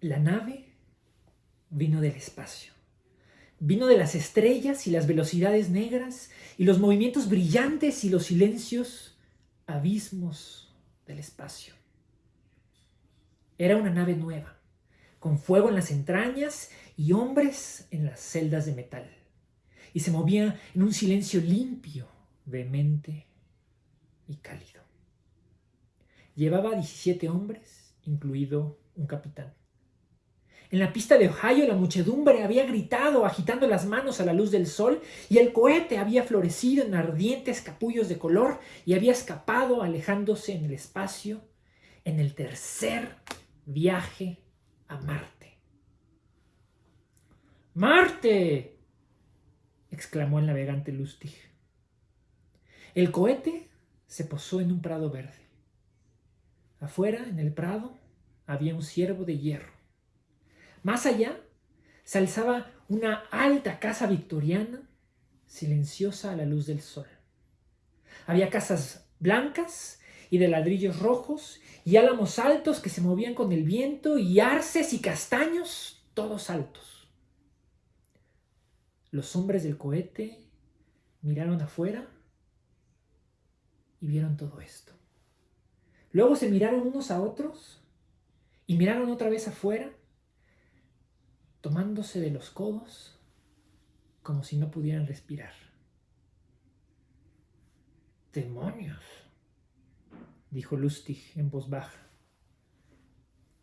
La nave vino del espacio. Vino de las estrellas y las velocidades negras y los movimientos brillantes y los silencios abismos del espacio. Era una nave nueva, con fuego en las entrañas y hombres en las celdas de metal. Y se movía en un silencio limpio, vehemente y cálido. Llevaba 17 hombres, incluido un capitán. En la pista de Ohio la muchedumbre había gritado agitando las manos a la luz del sol y el cohete había florecido en ardientes capullos de color y había escapado alejándose en el espacio en el tercer viaje a Marte. ¡Marte! exclamó el navegante Lustig. El cohete se posó en un prado verde. Afuera, en el prado, había un ciervo de hierro. Más allá se alzaba una alta casa victoriana, silenciosa a la luz del sol. Había casas blancas y de ladrillos rojos y álamos altos que se movían con el viento y arces y castaños, todos altos. Los hombres del cohete miraron afuera y vieron todo esto. Luego se miraron unos a otros y miraron otra vez afuera tomándose de los codos como si no pudieran respirar. ¡Demonios! dijo Lustig en voz baja.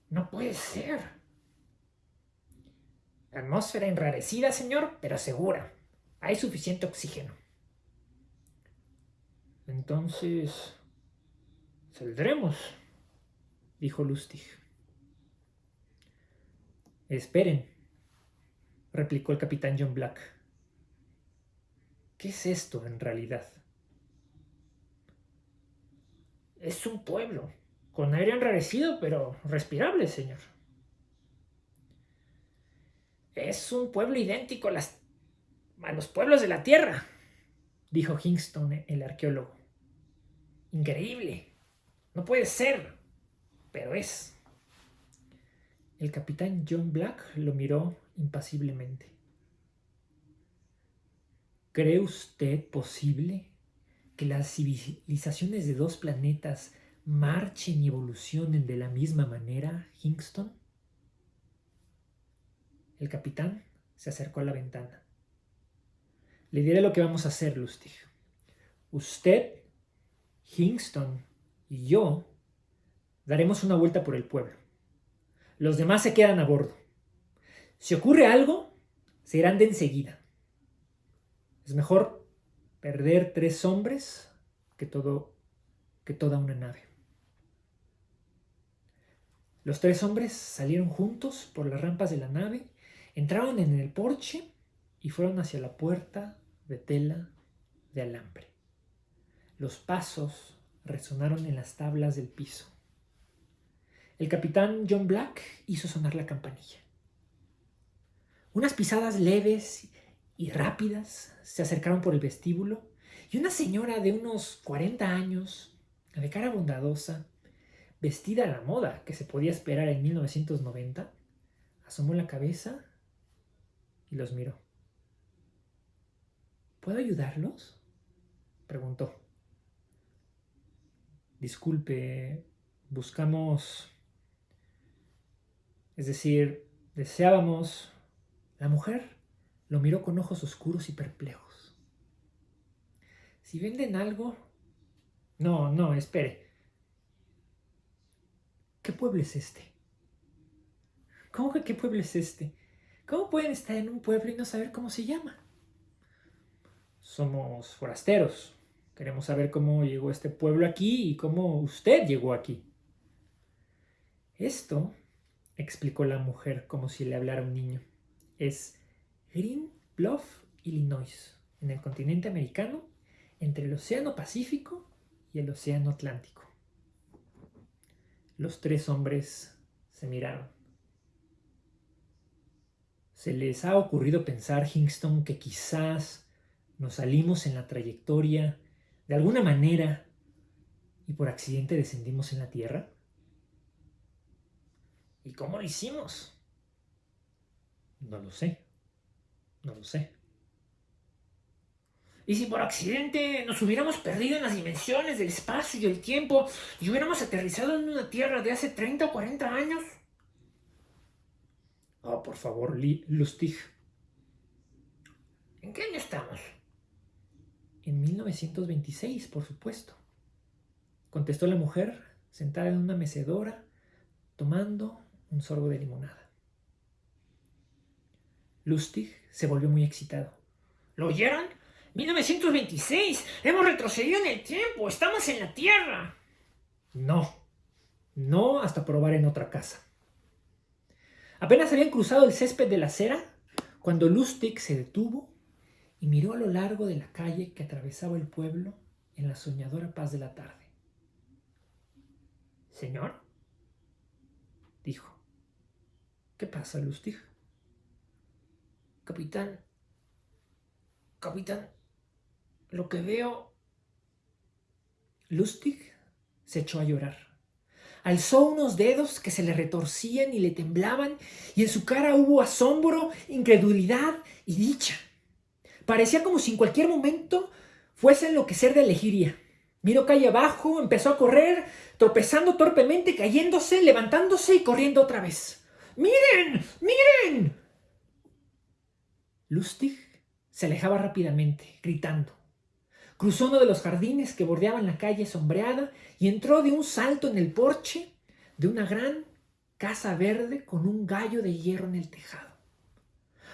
No puede ser. Atmósfera enrarecida, señor, pero segura. Hay suficiente oxígeno. Entonces, saldremos, dijo Lustig. Esperen, replicó el capitán John Black. ¿Qué es esto en realidad? Es un pueblo, con aire enrarecido, pero respirable, señor. Es un pueblo idéntico a, las, los pueblos de la Tierra, dijo Hingston, el arqueólogo. Increíble. No puede ser, pero es. El capitán John Black lo miró impasiblemente. ¿Cree usted posible que las civilizaciones de dos planetas marchen y evolucionen de la misma manera, Hingston? El capitán se acercó a la ventana. Le diré lo que vamos a hacer, Lustig. Usted, Hingston y yo daremos una vuelta por el pueblo. Los demás se quedan a bordo. Si ocurre algo, se irán de enseguida. Es mejor perder tres hombres que, todo, que toda una nave. Los tres hombres salieron juntos por las rampas de la nave, entraron en el porche y fueron hacia la puerta de tela de alambre. Los pasos resonaron en las tablas del piso. El capitán John Black hizo sonar la campanilla. Unas pisadas leves y rápidas se acercaron por el vestíbulo y una señora de unos 40 años, de cara bondadosa, vestida a la moda que se podía esperar en 1990, asomó la cabeza y los miró. ¿Puedo ayudarlos? preguntó. Disculpe, buscamos... Es decir, deseábamos la mujer lo miró con ojos oscuros y perplejos. Si venden algo... No, no, espere. ¿Qué pueblo es este? ¿Cómo que qué pueblo es este? ¿Cómo pueden estar en un pueblo y no saber cómo se llama? Somos forasteros. Queremos saber cómo llegó este pueblo aquí y cómo usted llegó aquí. Esto, explicó la mujer como si le hablara un niño, es Green Bluff, Illinois, en el continente americano, entre el Océano Pacífico y el Océano Atlántico. Los tres hombres se miraron. ¿Se les ha ocurrido pensar, Hingston, que quizás nos salimos en la trayectoria de alguna manera y por accidente descendimos en la Tierra? ¿Y cómo lo hicimos? No lo sé. No lo sé. ¿Y si por accidente nos hubiéramos perdido en las dimensiones del espacio y el tiempo y hubiéramos aterrizado en una Tierra de hace 30 o 40 años? Oh, por favor, Lustig. ¿En qué año estamos? En 1926, por supuesto. Contestó la mujer, sentada en una mecedora, tomando un sorbo de limonada. Lustig se volvió muy excitado. ¿Lo oyeron? 1926. Hemos retrocedido en el tiempo. Estamos en la Tierra. No. No hasta probar en otra casa. Apenas habían cruzado el césped de la acera cuando Lustig se detuvo y miró a lo largo de la calle que atravesaba el pueblo en la soñadora paz de la tarde. Señor, dijo. ¿Qué pasa, Lustig? Capitán, capitán, lo que veo... Lustig se echó a llorar. Alzó unos dedos que se le retorcían y le temblaban, y en su cara hubo asombro, incredulidad y dicha. Parecía como si en cualquier momento fuese a enloquecer de elegiría. Miró calle abajo, empezó a correr, tropezando torpemente, cayéndose, levantándose y corriendo otra vez. ¡Miren! ¡Miren! Lustig se alejaba rápidamente, gritando. Cruzó uno de los jardines que bordeaban la calle sombreada y entró de un salto en el porche de una gran casa verde con un gallo de hierro en el tejado.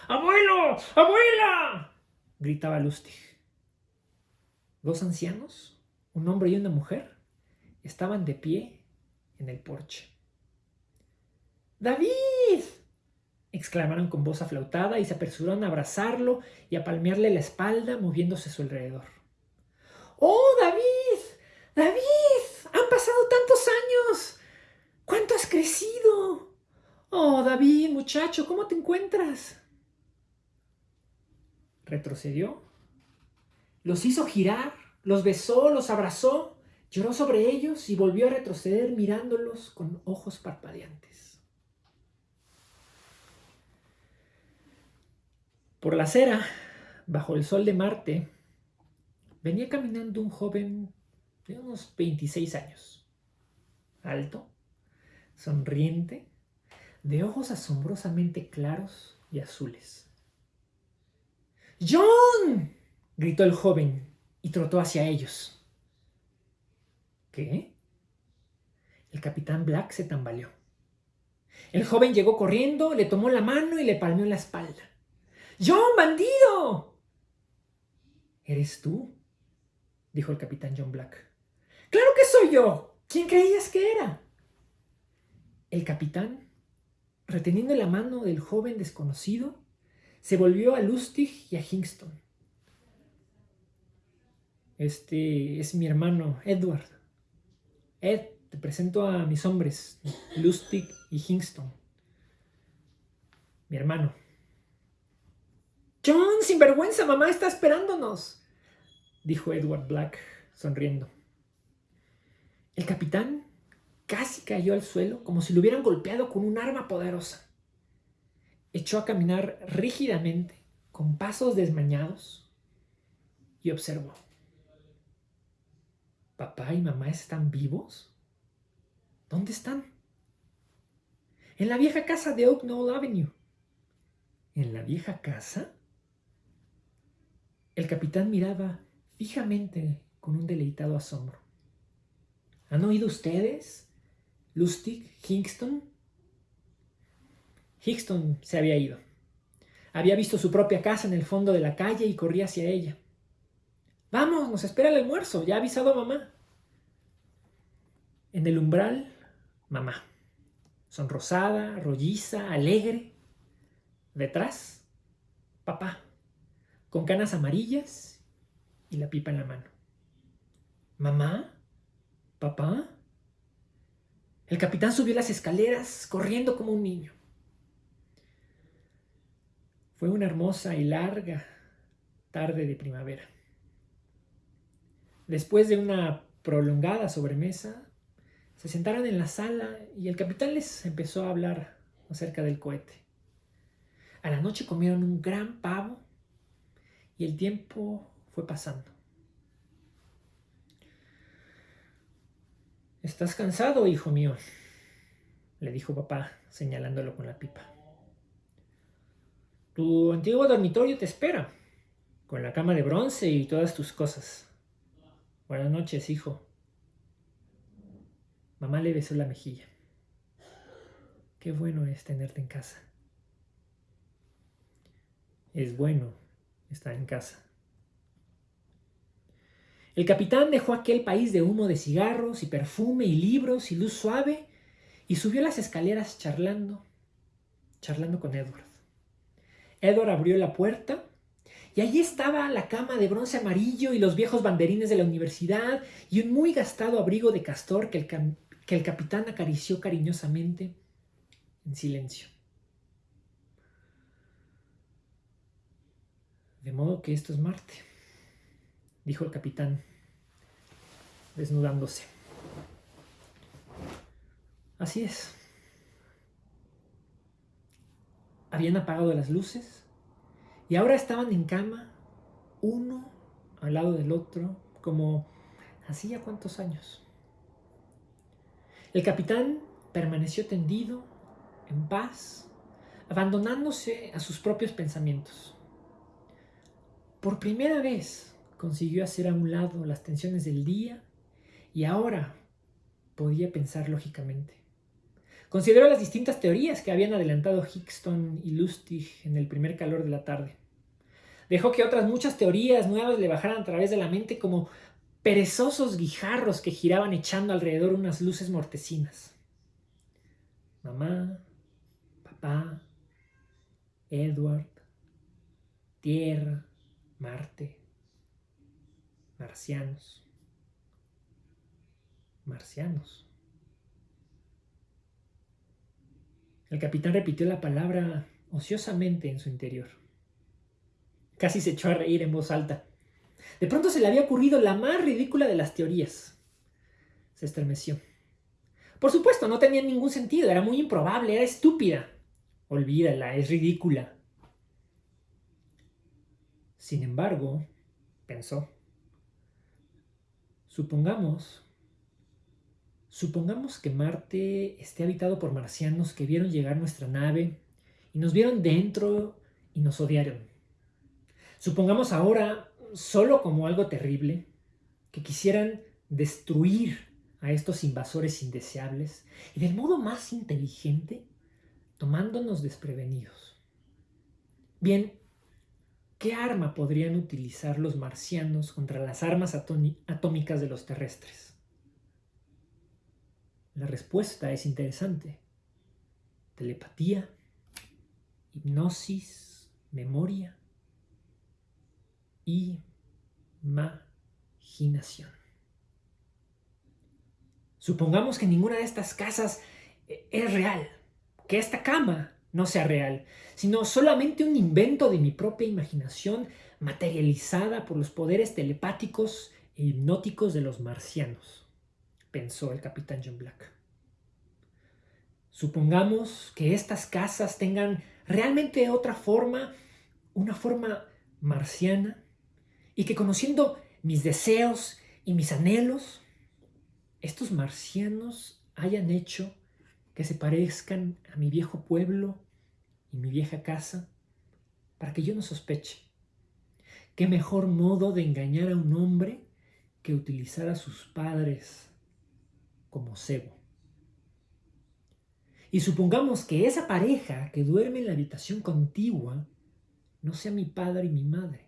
¡Abuelo! ¡Abuela! gritaba Lustig. Dos ancianos, un hombre y una mujer, estaban de pie en el porche. ¡David! Exclamaron con voz aflautada y se apresuraron a abrazarlo y a palmearle la espalda moviéndose a su alrededor. ¡Oh, David! ¡David! ¡Han pasado tantos años! ¿Cuánto has crecido? Oh, David, muchacho, ¿cómo te encuentras? retrocedió, los hizo girar, los besó, los abrazó, lloró sobre ellos y volvió a retroceder mirándolos con ojos parpadeantes. Por la acera, bajo el sol de Marte, venía caminando un joven de unos 26 años, alto, sonriente, de ojos asombrosamente claros y azules. ¡John! gritó el joven y trotó hacia ellos. ¿Qué? El capitán Black se tambaleó. El joven llegó corriendo, le tomó la mano y le palmeó la espalda. ¡John, bandido! ¿Eres tú? dijo el capitán John Black. ¡Claro que soy yo! ¿Quién creías que era? El capitán, reteniendo la mano del joven desconocido, se volvió a Lustig y a Hingston. Este es mi hermano Edward. Ed, te presento a mis hombres, Lustig y Hingston. Mi hermano. John, sin vergüenza, mamá está esperándonos, dijo Edward Black, sonriendo. El capitán casi cayó al suelo como si lo hubieran golpeado con un arma poderosa echó a caminar rígidamente, con pasos desmañados, y observó. ¿Papá y mamá están vivos? ¿Dónde están? En la vieja casa de Oak Knoll Avenue. ¿En la vieja casa? El capitán miraba fijamente con un deleitado asombro. ¿Han oído ustedes? Lustig, Kingston, Higston se había ido. Había visto su propia casa en el fondo de la calle y corría hacia ella. Vamos, nos espera el almuerzo, ya ha avisado a mamá. En el umbral, mamá, sonrosada, rolliza, alegre. Detrás, papá, con canas amarillas y la pipa en la mano. ¿Mamá? ¿Papá? El capitán subió las escaleras corriendo como un niño. Fue una hermosa y larga tarde de primavera. Después de una prolongada sobremesa, Se sentaron en la sala y el capitán les empezó a hablar acerca del cohete. A la noche comieron un gran pavo el tiempo fue pasando. ¿Estás cansado, hijo mío? le dijo papá, señalándolo con la pipa. Tu antiguo dormitorio te espera, con la cama de bronce y todas tus cosas. Buenas noches, hijo. Mamá le besó la mejilla. Qué bueno es tenerte en casa. Es bueno estar en casa. El capitán dejó aquel país de humo de cigarros y perfume y libros y luz suave y subió las escaleras charlando, charlando con Edward. Edward abrió la puerta y allí estaba la cama de bronce amarillo y los viejos banderines de la universidad y un muy gastado abrigo de castor que el, que el capitán acarició cariñosamente en silencio. De modo que esto es Marte, dijo el capitán, desnudándose. Así es. Habían apagado las luces y ahora estaban en cama, uno al lado del otro, como hacía cuántos años. El capitán permaneció tendido, en paz, abandonándose a sus propios pensamientos. Por primera vez consiguió hacer a un lado las tensiones del día y ahora podía pensar lógicamente. Consideró las distintas teorías que habían adelantado Hickston y Lustig en el primer calor de la tarde. Dejó que otras muchas teorías nuevas le bajaran a través de la mente como perezosos guijarros que giraban echando alrededor unas luces mortecinas. Mamá, papá, Edward, Tierra, Marte, marcianos, marcianos. El capitán repitió la palabra ociosamente en su interior. Casi se echó a reír en voz alta. De pronto se le había ocurrido la más ridícula de las teorías. Se estremeció. Por supuesto, no tenía ningún sentido, era muy improbable, era estúpida. Olvídala, es ridícula. Sin embargo, pensó, supongamos, supongamos que Marte esté habitado por marcianos que vieron llegar nuestra nave y nos vieron dentro y nos odiaron. Supongamos ahora solo como algo terrible, que quisieran destruir a estos invasores indeseables y del modo más inteligente, tomándonos desprevenidos. Bien, ¿qué arma podrían utilizar los marcianos contra las armas atómicas de los terrestres? La respuesta es interesante. Telepatía, hipnosis, memoria imaginación. Supongamos que ninguna de estas casas eh, es real, que esta cama no sea real, sino solamente un invento de mi propia imaginación materializada por los poderes telepáticos e hipnóticos de los marcianos, pensó el capitán John Black. Supongamos que estas casas tengan realmente otra forma, una forma marciana, y que conociendo mis deseos y mis anhelos, estos marcianos hayan hecho que se parezcan a mi viejo pueblo y mi vieja casa, para que yo no sospeche. ¿Qué mejor modo de engañar a un hombre que utilizar a sus padres como cebo? Y supongamos que esa pareja que duerme en la habitación contigua no sea mi padre y mi madre,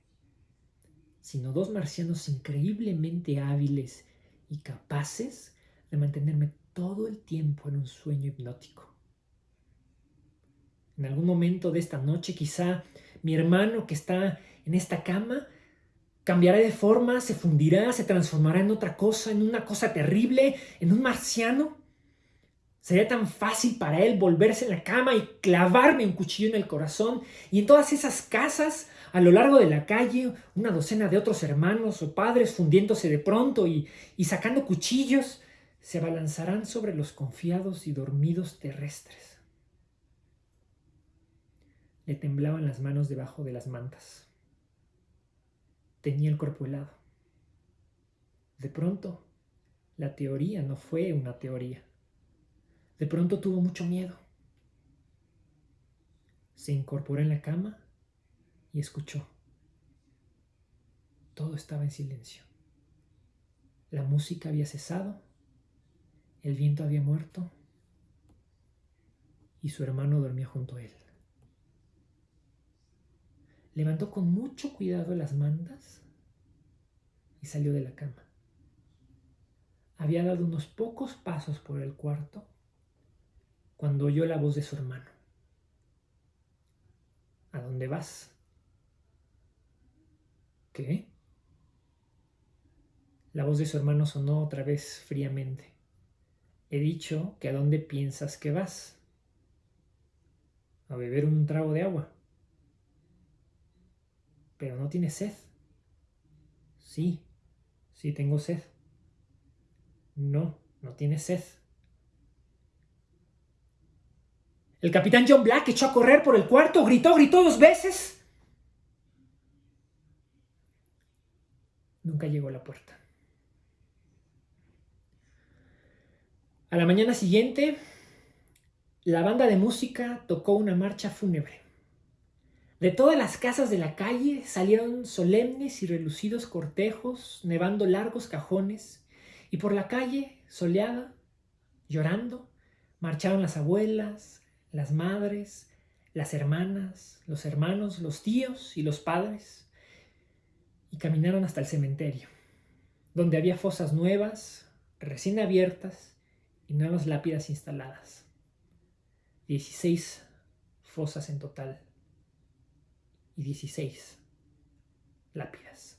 sino dos marcianos increíblemente hábiles y capaces de mantenerme todo el tiempo en un sueño hipnótico. En algún momento de esta noche quizá mi hermano que está en esta cama cambiará de forma, se fundirá, se transformará en otra cosa, en una cosa terrible, en un marciano. Sería tan fácil para él volverse en la cama y clavarme un cuchillo en el corazón y en todas esas casas a lo largo de la calle, una docena de otros hermanos o padres fundiéndose de pronto y, sacando cuchillos, se abalanzarán sobre los confiados y dormidos terrestres. Le temblaban las manos debajo de las mantas. Tenía el cuerpo helado. De pronto, la teoría no fue una teoría. De pronto tuvo mucho miedo. Se incorporó en la cama y escuchó. Todo estaba en silencio. La música había cesado, el viento había muerto y su hermano dormía junto a él. Levantó con mucho cuidado las mantas y salió de la cama. Había dado unos pocos pasos por el cuarto cuando oyó la voz de su hermano. ¿A dónde vas? ¿Qué? La voz de su hermano sonó otra vez fríamente. He dicho que a dónde piensas que vas. A beber un trago de agua. Pero no tienes sed. Sí, sí tengo sed. No, no tienes sed. El capitán John Black echó a correr por el cuarto, gritó, gritó dos veces. Nunca llegó a la puerta. A la mañana siguiente, la banda de música tocó una marcha fúnebre. De todas las casas de la calle salieron solemnes y relucidos cortejos, nevando largos cajones, y por la calle, soleada, llorando, marcharon las abuelas, las madres, las hermanas, los hermanos, los tíos y los padres, y caminaron hasta el cementerio, donde había fosas nuevas, recién abiertas, y nuevas lápidas instaladas. 16 fosas en total y 16 lápidas.